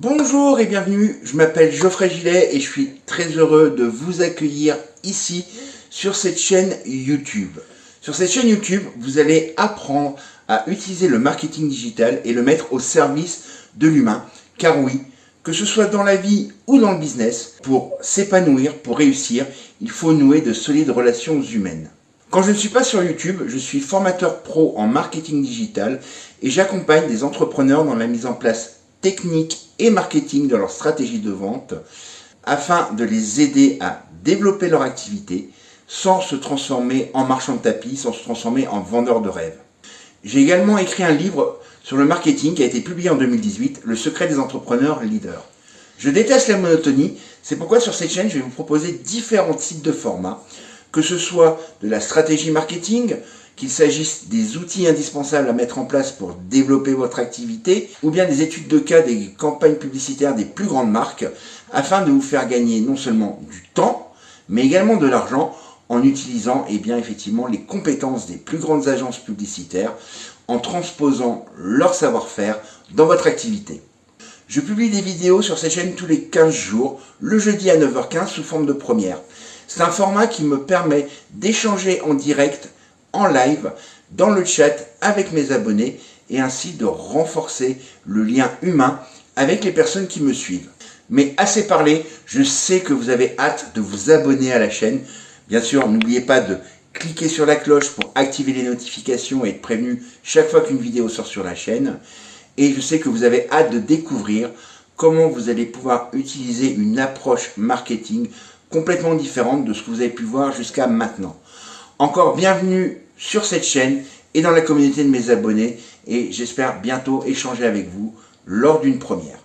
Bonjour et bienvenue, je m'appelle Geoffrey Gillet et je suis très heureux de vous accueillir ici sur cette chaîne YouTube. Sur cette chaîne YouTube, vous allez apprendre à utiliser le marketing digital et le mettre au service de l'humain. Car oui, que ce soit dans la vie ou dans le business, pour s'épanouir, pour réussir, il faut nouer de solides relations humaines. Quand je ne suis pas sur YouTube, je suis formateur pro en marketing digital et j'accompagne des entrepreneurs dans la mise en place technique et marketing de leur stratégie de vente afin de les aider à développer leur activité sans se transformer en marchand de tapis, sans se transformer en vendeur de rêves. J'ai également écrit un livre sur le marketing qui a été publié en 2018, Le secret des entrepreneurs leaders. Je déteste la monotonie, c'est pourquoi sur cette chaîne je vais vous proposer différents types de formats, que ce soit de la stratégie marketing, qu'il s'agisse des outils indispensables à mettre en place pour développer votre activité, ou bien des études de cas des campagnes publicitaires des plus grandes marques, afin de vous faire gagner non seulement du temps, mais également de l'argent en utilisant eh bien, effectivement les compétences des plus grandes agences publicitaires, en transposant leur savoir-faire dans votre activité. Je publie des vidéos sur cette chaîne tous les 15 jours, le jeudi à 9h15 sous forme de première. C'est un format qui me permet d'échanger en direct en live dans le chat avec mes abonnés et ainsi de renforcer le lien humain avec les personnes qui me suivent. Mais assez parlé, je sais que vous avez hâte de vous abonner à la chaîne. Bien sûr, n'oubliez pas de cliquer sur la cloche pour activer les notifications et être prévenu chaque fois qu'une vidéo sort sur la chaîne. Et je sais que vous avez hâte de découvrir comment vous allez pouvoir utiliser une approche marketing complètement différente de ce que vous avez pu voir jusqu'à maintenant. Encore bienvenue sur cette chaîne et dans la communauté de mes abonnés et j'espère bientôt échanger avec vous lors d'une première.